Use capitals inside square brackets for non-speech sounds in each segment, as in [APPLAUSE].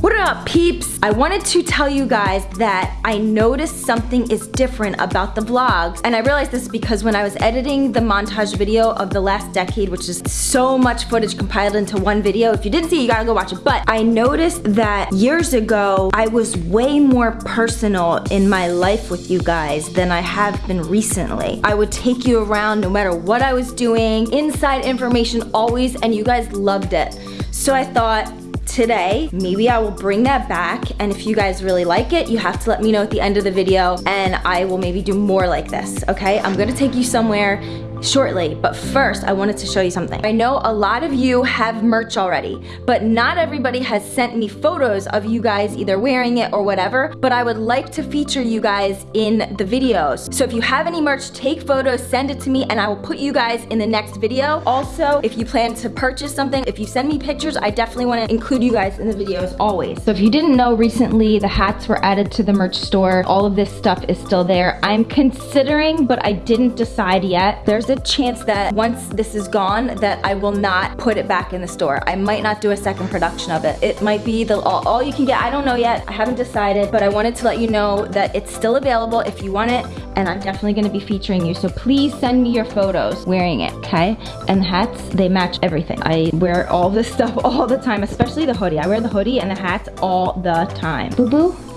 What up peeps? I wanted to tell you guys that I noticed something is different about the vlogs and I realized this because when I was editing the montage video of the last decade which is so much footage compiled into one video if you didn't see it, you gotta go watch it but I noticed that years ago I was way more personal in my life with you guys than I have been recently. I would take you around no matter what I was doing inside information always and you guys loved it so I thought today. Maybe I will bring that back and if you guys really like it, you have to let me know at the end of the video and I will maybe do more like this, okay? I'm gonna take you somewhere shortly, but first I wanted to show you something. I know a lot of you have merch already, but not everybody has sent me photos of you guys either wearing it or whatever, but I would like to feature you guys in the videos. So if you have any merch, take photos, send it to me, and I will put you guys in the next video. Also, if you plan to purchase something, if you send me pictures, I definitely wanna include you guys in the videos always. So if you didn't know, recently the hats were added to the merch store. All of this stuff is still there. I'm considering, but I didn't decide yet. There's a chance that once this is gone that I will not put it back in the store. I might not do a second production of it. It might be the all, all you can get. I don't know yet. I haven't decided, but I wanted to let you know that it's still available if you want it and I'm definitely gonna be featuring you. So please send me your photos wearing it, okay? And the hats, they match everything. I wear all this [LAUGHS] stuff all the time, especially the hoodie. I wear the hoodie and the hats all the time. Boo boo?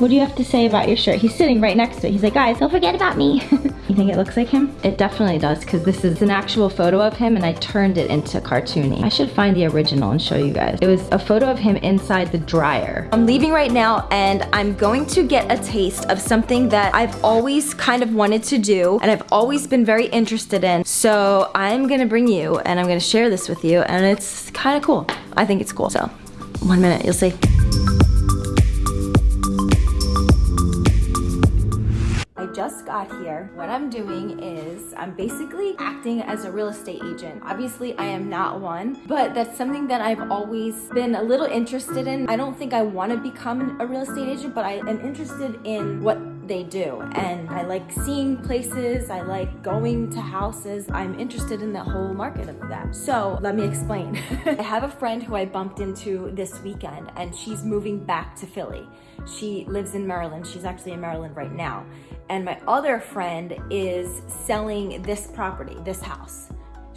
What do you have to say about your shirt? He's sitting right next to it. He's like, guys, don't forget about me. [LAUGHS] you think it looks like him? It definitely does because this is an actual photo of him and I turned it into cartoony. I should find the original and show you guys. It was a photo of him inside the dryer. I'm leaving right now and I'm going to get a taste of something that I've always kind of wanted to do and I've always been very interested in. So I'm gonna bring you and I'm gonna share this with you and it's kind of cool. I think it's cool. So one minute, you'll see. Just got here, what I'm doing is I'm basically acting as a real estate agent. Obviously, I am not one, but that's something that I've always been a little interested in. I don't think I want to become a real estate agent, but I am interested in what they do. And I like seeing places, I like going to houses. I'm interested in the whole market of that. So let me explain. [LAUGHS] I have a friend who I bumped into this weekend and she's moving back to Philly. She lives in Maryland. She's actually in Maryland right now. And my other friend is selling this property, this house.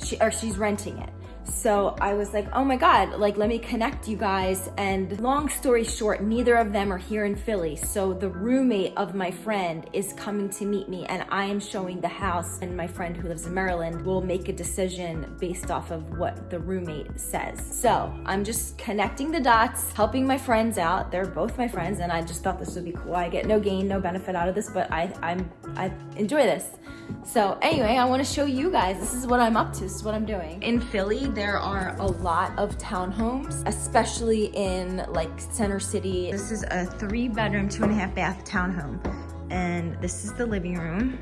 She, or she's renting it. So I was like, oh my God, like let me connect you guys. And long story short, neither of them are here in Philly. So the roommate of my friend is coming to meet me and I am showing the house and my friend who lives in Maryland will make a decision based off of what the roommate says. So I'm just connecting the dots, helping my friends out. They're both my friends and I just thought this would be cool. I get no gain, no benefit out of this, but I, I'm, I enjoy this. So anyway, I wanna show you guys, this is what I'm up to, this is what I'm doing. In Philly, there are a lot of townhomes, especially in like Center City. This is a three bedroom, two and a half bath townhome. And this is the living room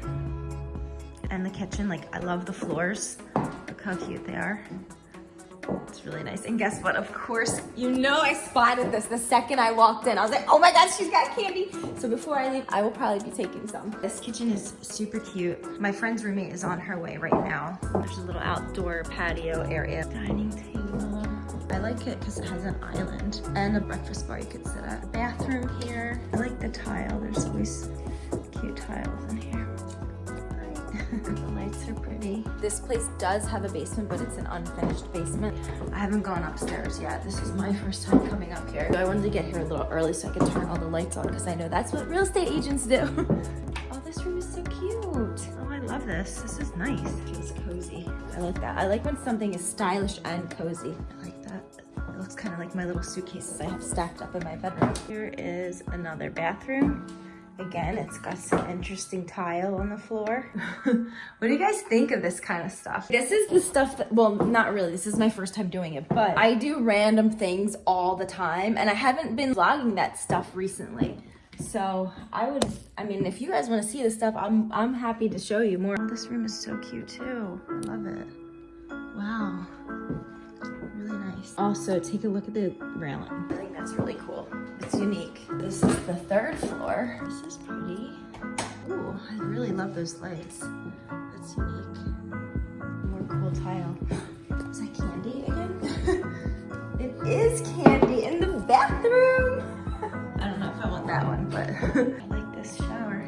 and the kitchen. Like I love the floors. Look how cute they are. It's really nice. And guess what? Of course, you know I spotted this the second I walked in. I was like, oh my God, she's got candy. So before I leave, I will probably be taking some. This kitchen is super cute. My friend's roommate is on her way right now. There's a little outdoor patio area. Dining table. I like it because it has an island and a breakfast bar you could sit at. Bathroom here. I like the tile. There's always cute tiles in here. [LAUGHS] the lights are pretty. This place does have a basement, but it's an unfinished basement. I haven't gone upstairs yet. This is my first time coming up here. I wanted to get here a little early so I could turn all the lights on because I know that's what real estate agents do. [LAUGHS] oh, this room is so cute. Oh, I love this. This is nice. It feels cozy. I like that. I like when something is stylish and cozy. I like that. It looks kind of like my little suitcases I have stacked up in my bedroom. Here is another bathroom. Again, it's got some interesting tile on the floor. [LAUGHS] what do you guys think of this kind of stuff? This is the stuff that, well, not really. This is my first time doing it, but I do random things all the time and I haven't been vlogging that stuff recently. So I would, I mean, if you guys want to see this stuff, I'm, I'm happy to show you more. This room is so cute too. I love it. Wow. Really nice. Also, take a look at the railing. That's really cool. It's unique. This is the third floor. This is pretty. Ooh, I really love those lights. That's unique. More cool tile. Is that candy again? [LAUGHS] it is candy in the bathroom. [LAUGHS] I don't know if I want that one, but [LAUGHS] I like this shower.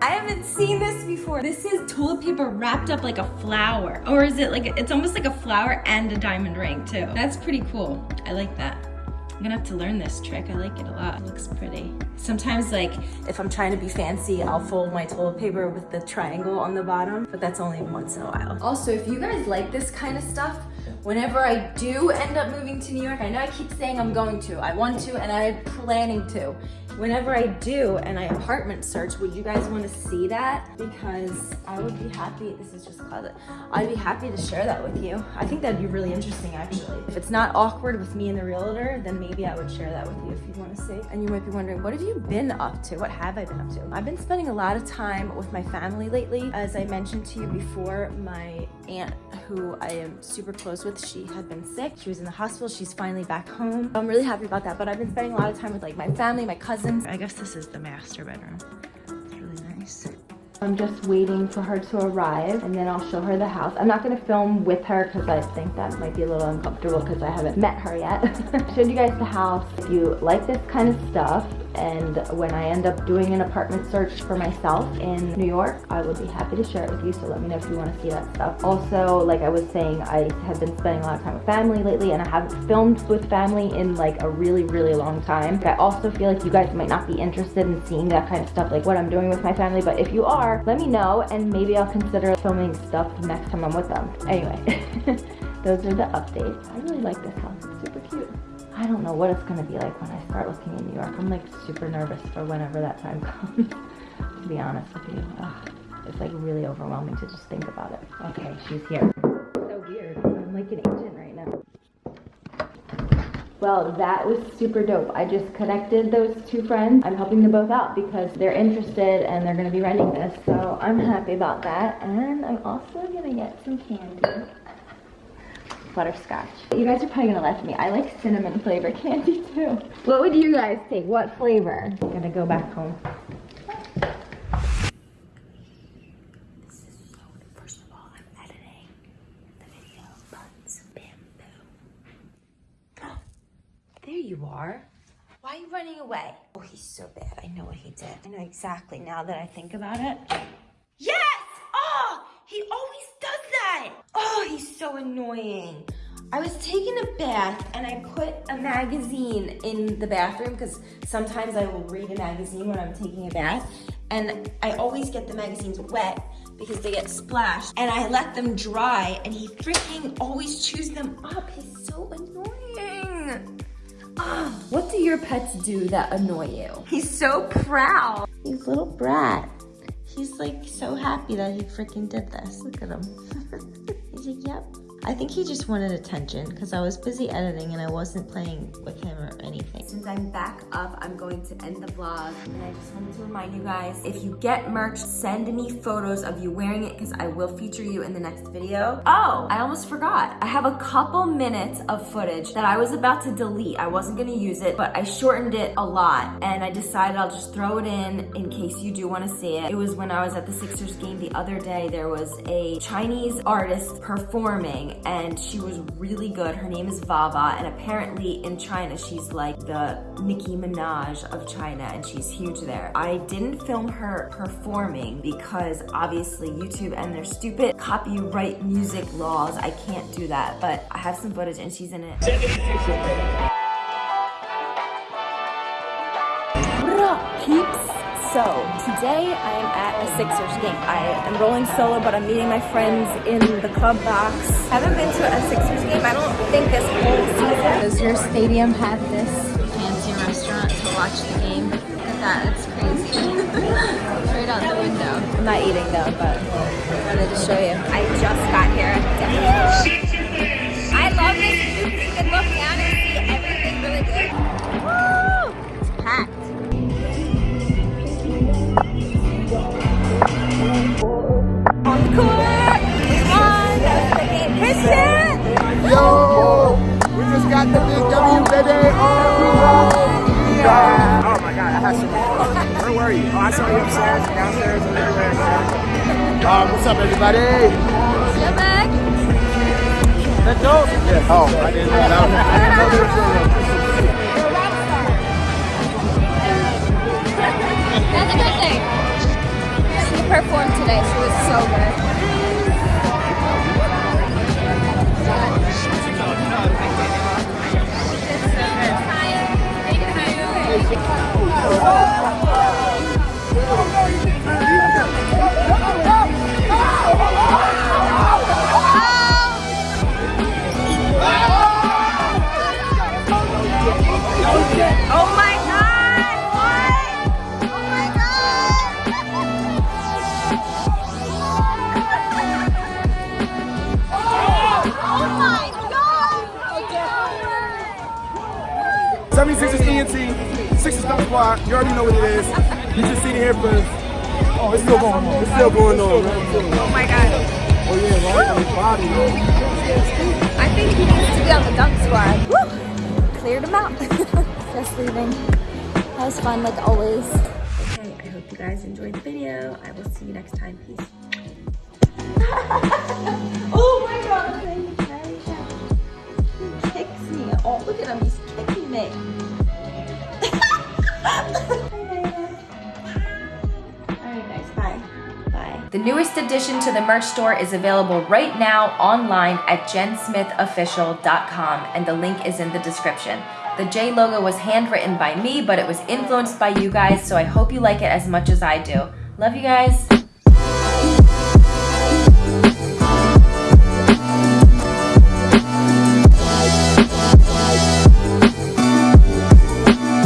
I haven't seen this before. This is toilet paper wrapped up like a flower. Or is it like, it's almost like a flower and a diamond ring too. That's pretty cool. I like that. I'm gonna have to learn this trick. I like it a lot. It looks pretty. Sometimes like, if I'm trying to be fancy, I'll fold my toilet paper with the triangle on the bottom, but that's only once in a while. Also, if you guys like this kind of stuff, whenever I do end up moving to New York, I know I keep saying I'm going to, I want to, and I'm planning to whenever I do and I apartment search, would you guys want to see that? Because I would be happy, this is just closet, I'd be happy to share that with you. I think that'd be really interesting actually. If it's not awkward with me and the realtor, then maybe I would share that with you if you want to see. And you might be wondering, what have you been up to? What have I been up to? I've been spending a lot of time with my family lately. As I mentioned to you before, my aunt who I am super close with, she had been sick. She was in the hospital. She's finally back home. I'm really happy about that. But I've been spending a lot of time with like my family, my cousins. I guess this is the master bedroom. It's really nice. I'm just waiting for her to arrive and then I'll show her the house. I'm not gonna film with her because I think that might be a little uncomfortable because I haven't met her yet. [LAUGHS] Showed you guys the house. If you like this kind of stuff, and when I end up doing an apartment search for myself in New York, I would be happy to share it with you. So let me know if you want to see that stuff. Also, like I was saying, I have been spending a lot of time with family lately and I haven't filmed with family in like a really, really long time. I also feel like you guys might not be interested in seeing that kind of stuff, like what I'm doing with my family. But if you are, let me know and maybe I'll consider filming stuff next time I'm with them. Anyway, [LAUGHS] those are the updates. I really like this house. It's super cute. I don't know what it's gonna be like when I start looking in New York. I'm like super nervous for whenever that time [LAUGHS] comes, to be honest with you. Ugh, it's like really overwhelming to just think about it. Okay, she's here. So weird. I'm like an agent right now. Well, that was super dope. I just connected those two friends. I'm helping them both out because they're interested and they're gonna be renting this. So I'm happy about that. And I'm also gonna get some candy butterscotch. You guys are probably gonna laugh at me. I like cinnamon flavor candy too. What would you guys take? What flavor? I'm gonna go back home. First of all, I'm editing the video Buns Bamboo. [GASPS] There you are. Why are you running away? Oh, he's so bad. I know what he did. I know exactly now that I think about it. Yes! Oh, he always Oh, he's so annoying. I was taking a bath and I put a magazine in the bathroom because sometimes I will read a magazine when I'm taking a bath and I always get the magazines wet because they get splashed and I let them dry and he freaking always chews them up. He's so annoying. Oh, what do your pets do that annoy you? He's so proud. He's a little brat. He's like so happy that he freaking did this. Look at him. [LAUGHS] He's like, yep. I think he just wanted attention because I was busy editing and I wasn't playing with him or anything. Since I'm back up, I'm going to end the vlog. And I just wanted to remind you guys, if you get merch, send me photos of you wearing it because I will feature you in the next video. Oh, I almost forgot. I have a couple minutes of footage that I was about to delete. I wasn't gonna use it, but I shortened it a lot and I decided I'll just throw it in in case you do wanna see it. It was when I was at the Sixers game the other day. There was a Chinese artist performing and she was really good. Her name is Vava and apparently in China she's like the Nicki Minaj of China and she's huge there. I didn't film her performing because obviously YouTube and their stupid copyright music laws, I can't do that, but I have some footage and she's in it. So, today I am at a Sixers game. I am rolling solo, but I'm meeting my friends in the club box. Haven't been to a Sixers game, I don't think this whole season. Does your stadium have this fancy restaurant to watch the game? Look at that, it's crazy. [LAUGHS] right out the window. I'm not eating though, but I wanted to show you. I just got here. are you? Oh, I saw you upstairs, downstairs, and everywhere. Um, what's up, everybody? Get back. Let's go. Yeah. Oh, I didn't know that. That's a good thing. She performed today. She was so good. Oh. A ENT, Six Star Squad. You already know what it is. You just seen it here first. Oh, it's still going on. It's still going on. Oh my god. Oh yeah, right on his body. I think he needs to be on the dunk squad. Woo! Cleared him out. [LAUGHS] Just leaving. That was fun like always. Okay, I hope you guys enjoyed the video. I will see you next time. Peace. [LAUGHS] oh my god, He kicks me. Oh, look at him, he's kicking me. The newest addition to the merch store is available right now online at jensmithofficial.com and the link is in the description. The J logo was handwritten by me, but it was influenced by you guys, so I hope you like it as much as I do. Love you guys.